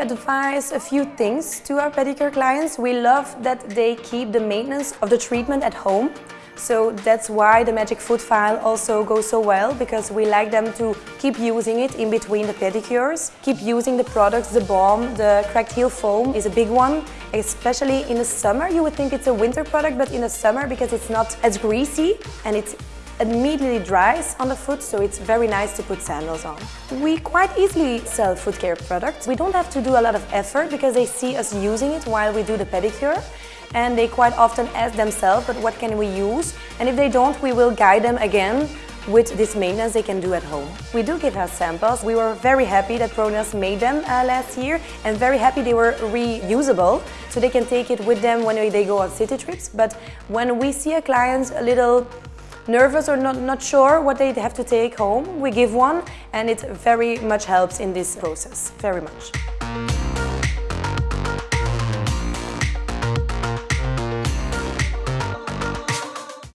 advise a few things to our pedicure clients. We love that they keep the maintenance of the treatment at home. So that's why the Magic Foot File also goes so well because we like them to keep using it in between the pedicures. Keep using the products, the balm, the cracked heel foam is a big one, especially in the summer. You would think it's a winter product, but in the summer because it's not as greasy and it's immediately dries on the foot, so it's very nice to put sandals on. We quite easily sell foot care products. We don't have to do a lot of effort because they see us using it while we do the pedicure and they quite often ask themselves, but what can we use? And if they don't, we will guide them again with this maintenance they can do at home. We do give out samples. We were very happy that ProNails made them uh, last year and very happy they were reusable so they can take it with them when they go on city trips. But when we see a client a little nervous or not, not sure what they have to take home, we give one and it very much helps in this process, very much.